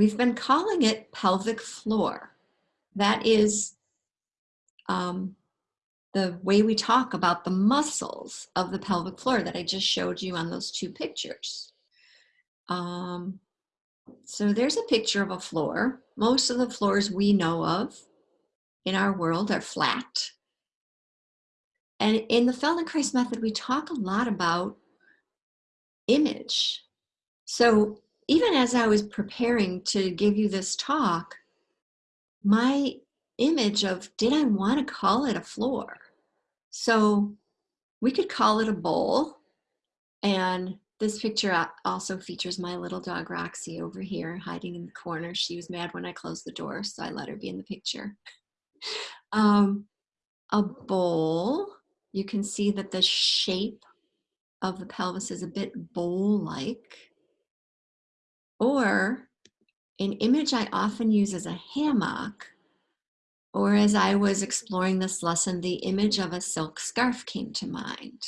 we've been calling it pelvic floor. That is um, the way we talk about the muscles of the pelvic floor that I just showed you on those two pictures. Um, so there's a picture of a floor. Most of the floors we know of in our world are flat. And in the Feldenkrais method, we talk a lot about image. So even as I was preparing to give you this talk, my image of did I want to call it a floor? So we could call it a bowl. And this picture also features my little dog Roxy over here hiding in the corner. She was mad when I closed the door, so I let her be in the picture. Um, a bowl, you can see that the shape of the pelvis is a bit bowl-like. Or an image I often use as a hammock, or as I was exploring this lesson, the image of a silk scarf came to mind.